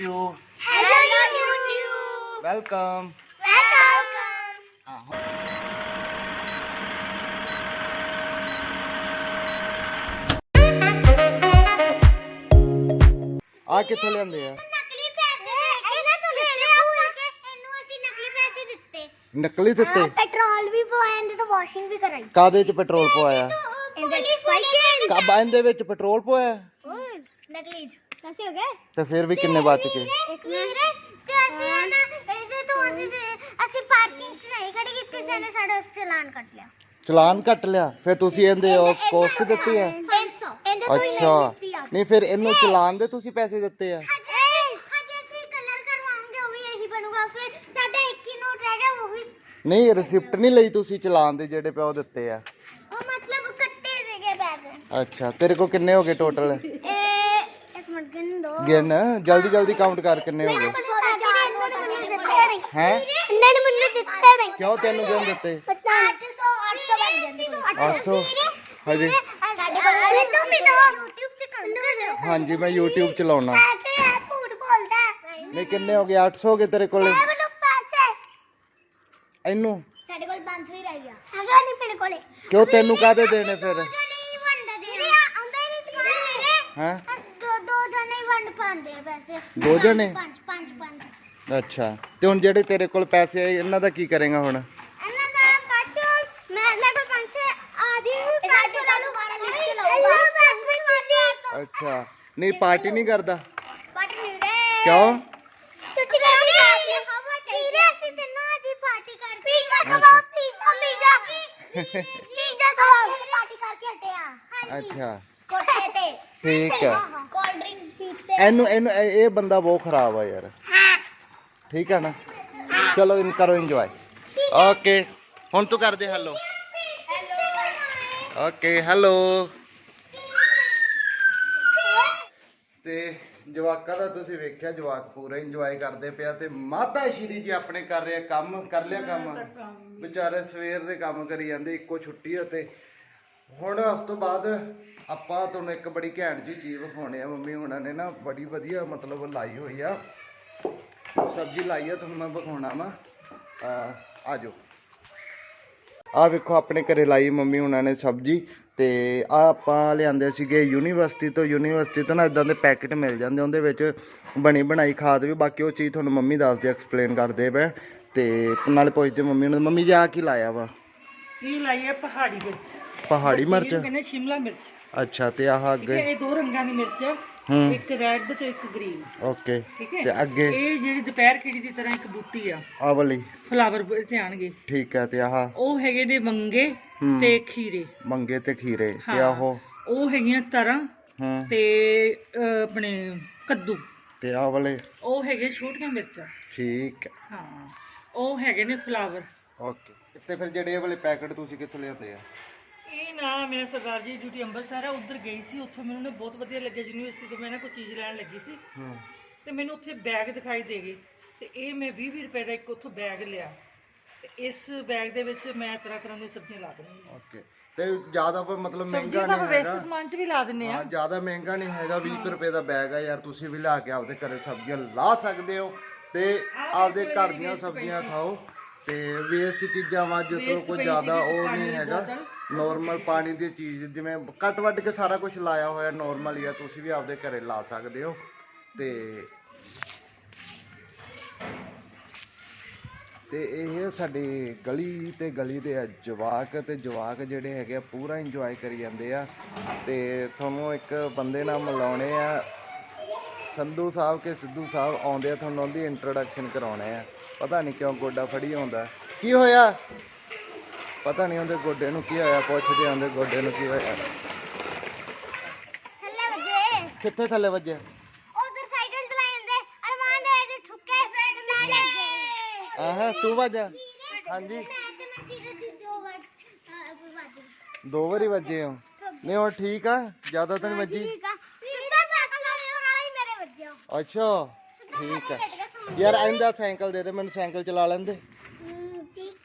YouTube. Hello YouTube. Welcome Welcome. ਆ ਕਿੱਥੋਂ ਲਿਆਂਦੇ ਆ? ਨਕਲੀ ਪੈਸੇ ਇਹਨਾਂ ਤੋਂ ਲਿੱਤੇ ਆ। ਕੇ ਇਹਨੂੰ ਅਸੀਂ ਨਕਲੀ ਪੈਸੇ ਦਿੱਤੇ। ਨਕਲੀ ਦਿੱਤੇ? ਪੈਟਰੋਲ ਵੀ ਪਵਾਇਆ ਇਹਦੇ ਤੋਂ ਵਾਸ਼ਿੰਗ ਵੀ ਕਰਾਈ। ਕਾਦੇ ਚ ਪੈਟਰੋਲ ਪਵਾਇਆ? ਇਹਦੇ ਵਿੱਚ ਪੈਟਰੋਲ ਪਵਾਇਆ? ਨਕਲੀ ਕੈਸੇ ਹੋ ਗਏ? ਤੇ ਫਿਰ ਵੀ ਕਿੰਨੇ ਬਚ ਗਏ? ਇੱਕ ਵੀਰੇ ਤੇ ਅਸੀਂ ਨਾ? ਇਹਦੇ ਤੋਂ ਅਸੀਂ ਅਸੀਂ ਪਾਰਕਿੰਗ 'ਚ ਨਹੀਂ ਖੜੀ ਕੀਤੀ ਸੀ ਇਹਨੇ ਸਾਡਾ ਚਲਾਨ ਕੱਟ ਲਿਆ। ਚਲਾਨ ਕੱਟ ਲਿਆ। ਫਿਰ ਤੁਸੀਂ ਇਹਦੇ ਉਹ ਕੋਸਟ ਦਿੱਤੀ ਆ? 300 ਇਹਦੇ ਤੋਂ ਹੀ ਅੱਛਾ। ਦਿੱਤੀ ਆ। ਨਹੀਂ ਫਿਰ ਇਹਨੂੰ ਚਲਾਨ ਦੇ ਤੁਸੀਂ ਪੈਸੇ ਦਿੱਤੇ ਆ? ਹਜੇ ਹਜੇ ਅਸੀਂ ਕਲਰ ਕਰਵਾਉਂਗੇ ਉਹ ਵੀ ਇਹੀ ਬਣੂਗਾ। ਫਿਰ ਸਾਡਾ ਇੱਕ ਹੀ ਨੋਟ ਰਹਿ ਗਿਆ ਉਹ ਵੀ ਨਹੀਂ ਰਿਸਿਪਟ ਨਹੀਂ ਲਈ ਤੁਸੀਂ ਚਲਾਨ ਦੇ ਜਿਹੜੇ ਪਿਓ ਦਿੱਤੇ ਆ। ਉਹ ਮਤਲਬ ਕੱਟੇ ਦੇਗੇ ਪੈਸੇ। ਅੱਛਾ ਤੇਰੇ ਕੋ ਕਿੰਨੇ ਹੋ ਗਏ ਟੋਟਲ ਗਿਣ, ਜਲਦੀ ਜਲਦੀ ਕਾਊਂਟ ਕਰ ਕਿੰਨੇ ਹੋ ਗਏ? ਹੈ? ਇਹਨਾਂ ਨੇ ਮੈਨੂੰ ਦਿੱਤੇ ਨਹੀਂ ਕਿਉਂ ਤੈਨੂੰ ਕਿਉਂ ਦਿੱਤੇ? 800 800 ਬਣ ਜਾਂਦੇ 800 ਹਾਂਜੀ। ਸਾਡੇ ਕੋਲ YouTube ਤੇ ਕਰ ਹਾਂਜੀ, ਮੈਂ YouTube ਚਲਾਉਣਾ ਝੂਠ ਬੋਲਦਾ ਨਹੀਂ, ਕਿੰਨੇ ਹੋ ਗਏ? 800 ਹੋ ਗਏ ਤੇਰੇ ਕੋਲ? ਇਹਨੂੰ? ਸਾਡੇ ਕੋਲ 500 ਹੀ ਰਹਿ ਗਿਆ ਹੈਗਾ ਨਹੀਂ ਮੇਰੇ ਕੋਲੇ ਕਿਉਂ ਤੈਨੂੰ ਕਾਹਦੇ ਦੇਣੇ ਫਿਰ ਨਹੀਂ ਮੇਰੇ ਹੈ ਦੋ ਦੋ ਜਣੇ ਹੀ ਵੰਡ ਪਾਉਂਦੇ ਆ ਪੈਸੇ ਦੋ ਜਣੇ? ਪੰਜ ਪੰਜ ਪੰਜ। ਅੱਛਾ। ਤੇ ਹੁਣ ਜਿਹੜੇ ਤੇਰੇ ਕੋਲ ਪੈਸੇ ਆਏ ਇਹਨਾਂ ਦਾ ਕੀ ਕਰੇਗਾ ਹੁਣ? ਇਹਨਾਂ ਦਾ ਕੱਟ ਮੈਂ ਮੇਰੇ ਕੋਲ ਪੈਸੇ ਆਦੀ ਸਾਡੇ ਚਾਲੂ 12 ਲਿਸਟ ਲਾਉਂਗਾ ਅੱਛਾ। ਨਹੀਂ ਪਾਰਟੀ ਨਹੀਂ ਕਰਦਾ। ਕਿਉਂ? ਤੁਸੀਂ ਕਹਿੰਦੇ ਆ ਵੀਰੇ ਅਸੀਂ ਤੈਨੂੰ ਅੱਜ ਹੀ ਪਾਰਟੀ ਕਰ ਪੀਜ਼ਾ ਖਵਾਓ ਪੀਜ਼ਾ ਪੀਜ਼ਾ। ਪੀਜ਼ਾ ਖਵਾਓ ਪਾਰਟੀ ਕਰਕੇ ਹਟੇ ਆ ਹਾਂਜੀ। ਅੱਛਾ। ਕੋਠੇ ਤੇ। ਠੀਕ ਹੈ ਇਹਨੂੰ ਇਹਨੂੰ ਇਹ ਇਹ ਬੰਦਾ ਬਹੁਤ ਖਰਾਬ ਆ ਯਾਰ। ਠੀਕ ਹੈ ਨਾ? ਚਲੋ ਇਨ ਕਰੋ ਇੰਜੋਏ ਓਕੇ ਹੁਣ ਤੂੰ ਕਰ ਦੇ ਹੈਲੋ ਓਕੇ ਹੈਲੋ ਤੇ ਜਵਾਕਾਂ ਦਾ ਤੁਸੀਂ ਵੇਖਿਆ ਜਵਾਕ ਪੂਰਾ ਇੰਜੋਏ ਕਰਦੇ ਪਿਆ ਤੇ ਮਾਤਾ ਸ਼੍ਰੀ ਜੀ ਆਪਣੇ ਕਰ ਰਹੇ ਕੰਮ ਕਰ ਲਿਆ ਕੰਮ? ਵਿਚਾਰੇ ਸਵੇਰ ਦੇ ਕੰਮ ਕਰੀ ਜਾਂਦੇ ਇੱਕੋ ਛੁੱਟੀ ਆ ਤੇ ਹੁਣ ਉਸ ਤੋਂ ਬਾਅਦ ਆਪਾਂ ਤੁਹਾਨੂੰ ਇੱਕ ਬੜੀ ਘੈਂਟ ਜੀ ਚੀਜ਼ ਵਿਖਾਉਣੇ ਆ। ਮੰਮੀ ਹੁਣਾਂ ਨੇ ਨਾ ਬੜੀ ਵਧੀਆ ਮਤਲਬ ਲਾਈ ਹੋਈ ਆ। ਸਬਜ਼ੀ ਲਾਈ ਆ, ਤੁਹਾਨੂੰ ਮੈਂ ਵਿਖਾਉਣਾ ਵਾ। ਆ ਜਾਓ। ਆ ਵੇਖੋ, ਆਪਣੇ ਘਰੇ ਲਾਈ ਮੰਮੀ ਹੁਣਾਂ ਨੇ ਸਬਜ਼ੀ ਤੇ ਆ ਆਪਾਂ ਲਿਆਂਦੇ ਸੀਗੇ ਯੂਨੀਵਰਸਿਟੀ ਤੋਂ। ਯੂਨੀਵਰਸਿਟੀ ਤੋਂ ਨਾ ਇਦਾਂ ਦੇ ਪੈਕੇਟ ਮਿਲ ਜਾਂਦੇ ਉਹਦੇ ਵਿੱਚ ਬਣੀ ਬਣਾਈ ਖਾਦ ਵੀ। ਬਾਕੀ ਉਹ ਚੀਜ਼ ਤੁਹਾਨੂੰ ਮੰਮੀ ਦੱਸਦੇ ਐਕਸਪਲੇਨ ਕਰਦੇ ਪਏ। ਤੇ ਨਾਲੇ ਪੁੱਛਦੇ ਮੰਮੀ ਨੂੰ, ਮੰਮੀ ਜੀ ਆ ਕੀ ਲਾਇਆ ਵਾ? ਇਹ ਲਾਈ ਹੈ ਪਹਾੜੀ ਮਿਰਚ। ਪਹਾੜੀ ਮਿਰਚ? ਇਹਨੂੰ ਕਹਿੰਦੇ ਸ਼ਿਮਲਾ ਮਿਰਚ। ਅੱਛਾ ਤੇ ਆਹ ਠੀਕ ਹੈ ਅੱਗੇ? ਇਹ ਦੋ ਰੰਗਾਂ ਦੀ ਮਿਰਚ ਹੈ ਹੂੰ। ਇੱਕ ਰੈੱਡ ਤੇ ਇੱਕ ਗ੍ਰੀਨ। ਓਕੇ। ਠੀਕ ਹੈ? ਤੇ ਅੱਗੇ? ਇਹ ਜਿਹੜੀ ਦੁਪਹਿਰ ਖਿੜੀ ਦੀ ਤਰ੍ਹਾਂ ਇੱਕ ਬੂਟੀ ਆ। ਆ ਵਾਲੀ। ਫਲਾਵਰ ਤੇ ਆਣਗੇ। ਠੀਕ ਹੈ ਤੇ ਆਹ? ਉਹ ਹੈਗੇ ਨੇ ਮੰਗੇ ਹੂੰ। ਤੇ ਖੀਰੇ। ਮੰਗੇ ਤੇ ਖੀਰੇ। ਤੇ ਹਾਂ। ਆਹੋ? ਉਹ ਹੈਗੀਆਂ ਤਰਾਂ ਹੂੰ। ਤੇ ਅਹ, ਆਪਣੇ ਕੱਦੂ। ਤੇ ਆਹ ਵਾਲੇ? ਉਹ ਹੈਗੇ ਛੋਟੀਆਂ ਮਿਰਚਾਂ। ਠੀਕ ਹੈ। ਹਾਂ। ਉਹ ਹੈਗੇ ਨੇ ਫਲਾਵਰ। ਓਕੇ। ਤੇ ਫਿਰ ਜਿਹੜੇ ਇਹ ਵਾਲੇ ਪੈਕੇਟ ਤੁਸੀਂ ਕਿੱਥੋਂ ਲਿਆਉਂਦੇ ਆ? ਇਹ ਨਾ ਮੈਂ ਸਰਦਾਰ ਜੀ ਡਿਊਟੀ ਅੰਮ੍ਰਿਤਸਰ ਆ ਉੱਧਰ ਗਈ ਸੀ ਉੱਥੋਂ ਮੈਨੂੰ ਨਾ ਬਹੁਤ ਵਧੀਆ ਲੱਗਿਆ ਯੂਨੀਵਰਸਿਟੀ ਤੋਂ ਮੈਂ ਨਾ ਕੋਈ ਚੀਜ਼ ਲੈਣ ਲੱਗੀ ਸੀ। ਹੂੰ। ਤੇ ਮੈਨੂੰ ਉੱਥੇ ਬੈਗ ਦਿਖਾਈ ਦੇ ਗਏ ਤੇ ਇਹ ਮੈਂ 20 20 ਰੁਪਏ ਦਾ ਇੱਕ ਉੱਥੋਂ ਬੈਗ ਲਿਆ। ਤੇ ਇਸ ਬੈਗ ਦੇ ਵਿੱਚ ਮੈਂ ਤਰ੍ਹਾਂ ਤਰ੍ਹਾਂ ਦੀਆਂ ਸਬਜ਼ੀਆਂ ਲਾ ਦਿੰਦੀ ਹਾਂ। ਓਕੇ ਤੇ ਜ਼ਿਆਦਾ ਮਤਲਬ ਸਬਜ਼ੀ ਮਹਿੰਗਾ ਤਾਂ ਨਹੀਂ ਵੇਸਟ ਹੈਗਾ। ਸਮਾਨ 'ਚ ਵੀ ਲਾ ਦਿੰਨੇ ਆ ਹਾਂ ਜ਼ਿਆਦਾ ਮਹਿੰਗਾ ਨਹੀਂ ਹੈਗਾ 20 ਰੁਪਏ ਦਾ ਬੈਗ ਆ ਯਾਰ ਤੁਸੀਂ ਵੀ ਲਿਆ ਕੇ ਆਪਦੇ ਘਰੇ ਸਬਜ਼ੀਆਂ ਲਾ ਸਕਦੇ ਹੋ ਤੇ ਆਪਦੇ ਘਰ ਦੀਆਂ ਸਬਜ਼ੀਆਂ ਖਾਓ। ਤੇ ਵੇਸਟ ਚੀਜ਼ਾਂ ਵਾ ਜਿੱਦੋਂ Waste ਕੋਈ ਪਈ ਜ਼ਿਆਦਾ ਸੀਗੀ ਉਹ ਪਾਣੀ ਨਹੀਂ ਦੀ ਹੈਗਾ। ਬੋਤਲ। ਨੋਰਮਲ ਪਾਣੀ ਦੀ ਚੀਜ਼ ਜਿਵੇਂ ਕੱਟ ਵੱਟ ਕੇ ਸਾਰਾ ਕੁਝ ਲਾਇਆ ਹੋਇਆ ਨੋਰਮਲ ਹੀ ਆ ਤੁਸੀਂ ਵੀ ਆਪਦੇ ਘਰੇ ਲਾ ਸਕਦੇ ਹੋ। ਤੇ ਤੇ ਇਹ ਸਾਡੀ ਗਲੀ ਤੇ ਗਲੀ ਦੇ ਆ ਜਵਾਕ ਤੇ ਜਵਾਕ ਜਿਹੜੇ ਹੈਗੇ ਆ ਪੂਰਾ ਇੰਜੋਏ ਕਰੀ ਜਾਂਦੇ ਆ। ਤੇ ਤੁਹਾਨੂੰ ਇੱਕ ਬੰਦੇ ਨਾਲ ਮਿਲਾਉਣੇ ਆ। ਸੰਧੂ ਸਾਹਿਬ ਕੇ ਸਿੱਧੂ ਸਾਹਿਬ ਆਉਂਦੇ ਆ ਤੁਹਾਨੂੰ ਉਹਦੀ ਇੰਟਰੋਡਕਸ਼ਨ ਕਰਾਉਣੇ ਆ। ਪਤਾ ਨਹੀਂ ਕਿਉਂ ਗੋਡਾ ਫੜੀ ਆਉਂਦਾ। ਕੀ ਹੋਇਆ? ਪਤਾ ਨਹੀਂ ਉਹਦੇ ਗੋਡੇ ਨੂੰ ਕੀ ਹੋਇਆ ਪੁੱਛਦੇ ਆਂਦੇ ਗੋਡੇ ਨੂੰ ਕੀ ਹੋਇਆ। ਥੱਲੇ ਵਜੇ। ਕਿੱਥੇ ਥੱਲੇ ਵੱਜਿਆ ਉਧਰ ਸਾਈਕਲ ਚਲਾਉਂਦੇ ਅਰਮਾਨ ਦੇ ਵਿੱਚ ਠੁੱਕੇ ਸਾਈਡ ਨਾਲ ਲੱਗੇ ਆਹ ਤੂੰ ਵੱਜਾ। ਹਾਂਜੀ। ਦੀ ਵਾਰ ਵੱਜ ਵੱਜੇ ਹੋ। ਨਹੀਂ ਹੁਣ ਠੀਕ ਆ ਜ਼ਿਆਦਾ ਤਾਂ ਨਹੀਂ ਵੱਜੀ। ਠੀਕ ਆ। ਸਿੱਧਾ ਸਾਈਕਲ ਵਾਲਾ ਹੀ ਮੇਰੇ ਵੱਜਿਆ। ਅੱਛਾ ਠੀਕ ਆ। ਯਾਰ ਆਇੰਦਾ ਸਾਈਕਲ ਦੇ ਦੇ ਮੈਨੂੰ ਸਾਈਕਲ ਚਲਾ ਲੈਂਦੇ। ਹਮ, ਠੀਕ।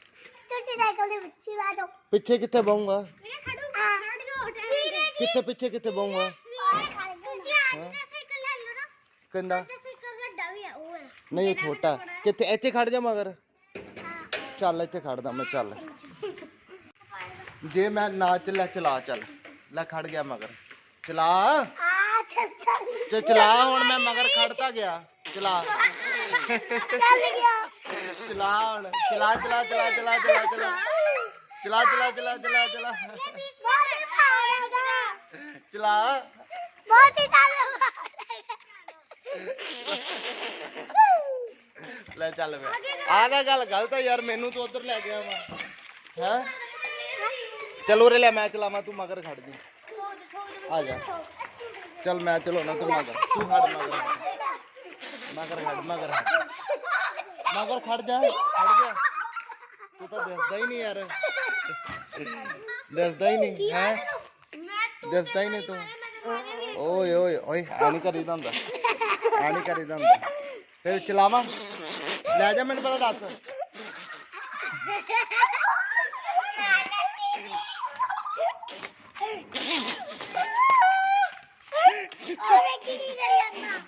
ਤੁਸੀਂ ਸਾਈਕਲ ਦੇ ਹੀ ਆ ਜਾਓ। ਪਿੱਛੇ ਕਿੱਥੇ ਬਹੂੰਗਾ? ਵੀਰੇ ਖੜੂ ਖੜ ਜਾਓ ਵੀਰੇ ਜੀ ਕਿੱਥੇ ਪਿੱਛੇ ਕਿੱਥੇ ਬਹੂੰਗਾ? ਤੁਸੀਂ ਆਪ ਦਾ ਸਾਈਕਲ ਲੈ ਲਓ ਨਾ। ਕਹਿੰਦਾ ਤੇ ਸਾਈਕਲ ਵੱਡਾ ਨਹੀਂ ਇਹ ਛੋਟਾ। ਕਿੱਥੇ ਇੱਥੇ ਖੜ ਜਾ ਮਗਰ। ਚੱਲ ਇੱਥੇ ਖੜਦਾ ਮੈਂ ਚੱਲ। ਜੇ ਮੈਂ ਨਾ ਚੱਲਿਆ ਚਲਾ ਚੱਲ। ਲੈ ਖੜ ਗਿਆ ਮਗਰ। ਚਲਾ। ਆ ਚਲਾ ਹੁਣ ਮੈਂ ਮਗਰ ਖੜਤਾ ਗਿਆ। ਚਲਾ। ਚੱਲ ਗਿਆ ਚਲਾ ਹੁਣ ਚਲਾ ਚਲਾ ਚਲਾ ਚਲਾ ਚਲਾ ਚਲਾ ਚਲਾ ਚਲਾ ਚਲਾ ਚਲਾ ਚਲਾ ਬਹੁਤ ਹੀ ਖਾਣਾ ਚਲਾ ਬਹੁਤ ਹੀ ਖਾਣਾ ਲੈ ਚੱਲ ਵੇ ਆ ਗਿਆ ਗੱਲ ਗਲਤ ਆ ਯਾਰ ਮੈਨੂੰ ਤੂੰ ਉਧਰ ਲੈ ਗਿਆ ਵਾ ਹੈ ਚਲ ਉਰੇ ਲੈ ਮੈਂ ਚਲਾਵਾਂ ਤੂੰ ਮਗਰ ਖੜ ਜੀ ਆ ਜਾ ਚੱਲ ਮੈਂ ਚਲਾਉਣਾ ਤੂੰ ਮਗਰ ਤੂੰ ਖੜ ਮਗਰ ਮਗਰ ਖੜ ਮਗਰ ਖੜ। ਮਗਰ ਖੜ ਜਾ, ਖੜ ਗਿਆ ਤੂੰ ਤਾਂ ਦਿਸਦਾ ਹੀ ਨਹੀਂ ਯਾਰ। ਦਿਸਦਾ ਹੀ ਨਹੀਂ, ਹੈ? ਦਿਸਦਾ ਹੀ ਨਹੀਂ ਤੂੰ। ਓਏ ਓਏ ਓਏ ਆ ਨਹੀਂ ਕਰੀਦਾ ਹੁੰਦਾ। ਆ ਨਹੀਂ ਫਿਰ ਚਲਾਵਾਂ। ਲੈ ਜਾ ਮੈਨੂੰ ਪਤਾ ਦੱਸ ਓਏ ਕੀ ਕਰੀ ਜਾਂਦਾ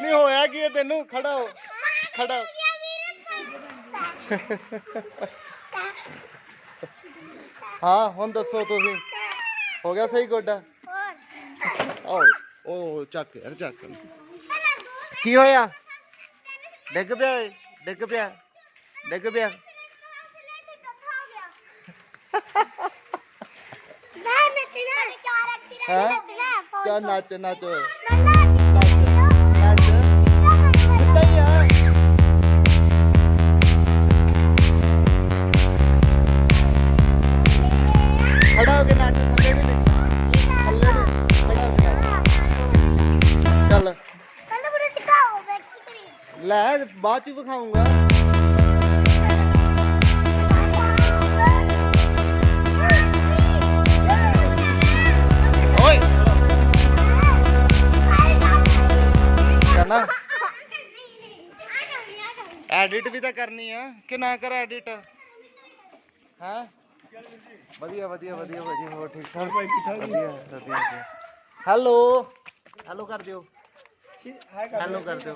ਨਹੀਂ ਹੋਇਆ ਕੀ ਹੈ ਤੈਨੂੰ? ਖੜਾ ਹੋ। ਖੜਾ ਹਾਂ। ਹੁਣ ਦੱਸੋ ਤੁਸੀਂ। ਹੋ ਗਿਆ ਸਹੀ ਗੋਡਾ? ਆਓ ਓ ਚੱਕ ਯਾਰ, ਚੱਕ। ਕੀ ਹੋਇਆ? ਡਿੱਗ ਪਿਆ ਓਏ ਡਿੱਗ ਪਿਆ ਡਿੱਗ ਪਿਆ ਮੈਂ ਨੱਚਣਾ ਚਾਰ ਅਕਸ਼ਰ ਹੈਂ? ਨੱਚਣਾ ਚੱਲ ਨੱਚ ਨੱਚ ਨੱਚ ਸਿੱਧਾ ਹੀ ਆ ਖੜਾ ਹੋ ਕੇ ਨੱਚ ਥੱਲੇ ਵੀ मैं बाद चू दिखाऊँगा एडिट भी तो करनी है। कि ना कर एडिट है? हेलो हेलो कर दियो। हेलो कर दो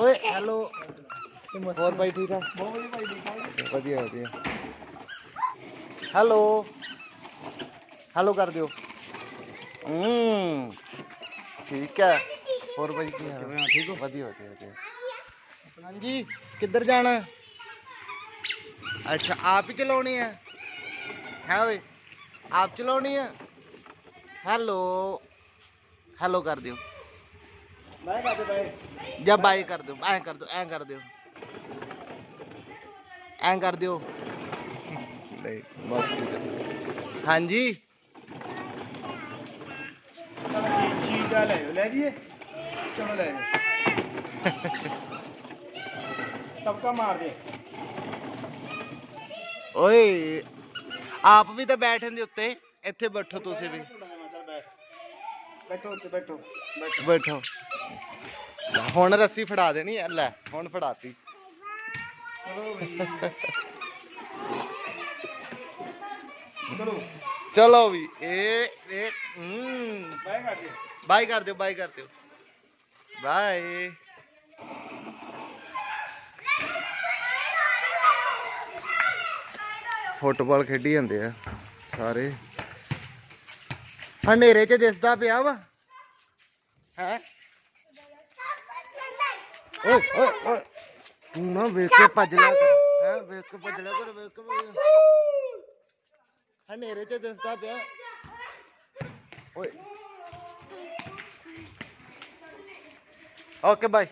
ओए हेलो और भाई ठीक है? बढ़िया बढ़िया। हेलो हेलो कर दो ठीक है। और भाई की हाल? हाँ, ठीक हो। बढ़िया बढ़िया हाँ जी किधर जाना अच्छा आप ही चलानी है? है ओए आप चलानी है? हेलो हेलो कर दियो जब बाई कर दो ऐ कर दो, ऐ कर दो। ऐ कर दो। हाँ जी सबका मार दे ओए, आप भी तो बैठे उत्ते इतने बैठो तुम भी। ਬੈਠੋ ਉੱਤੇ ਬੈਠੋ ਬੈਠੋ। ਬੈਠੋ। ਲੈ, ਹੁਣ ਰੱਸੀ ਫੜਾ ਦੇਣੀ ਐ ਲੈ ਹੁਣ ਫੜਾਤੀ। ਚਲੋ ਵੀ ਚਲੋ। ਚਲੋ ਵੀ ਇਹ ਇਹ ਹੂੰ। ਬਾਈ ਕਰਦੇ ਬਾਈ ਕਰ ਦਿਓ ਬਾਈ ਕਰ ਦਿਓ। ਬਾਏ। ਫੁੱਟਬਾਲ ਖੇਡੀ ਜਾਂਦੇ ਆ ਸਾਰੇ। ਹਨੇਰੇ 'ਚ ਦਿਸਦਾ ਪਿਆ ਵਾ। ਹੈ? ਓਏ ਓਏ ਓਏ। ਤੂੰ ਨਾ ਵੇਖ ਕੇ ਭੱਜ ਲਿਆ ਕਰ। ਹੈ? ਵੇਖ ਕੇ ਭੱਜ ਲਿਆ ਕਰ, ਵੇਖ ਕੇ ਭੱਜ ਲਿਆ। ਹਨੇਰੇ 'ਚ ਦਿਸਦਾ ਪਿਆ। ਓਏ। Okay, bye.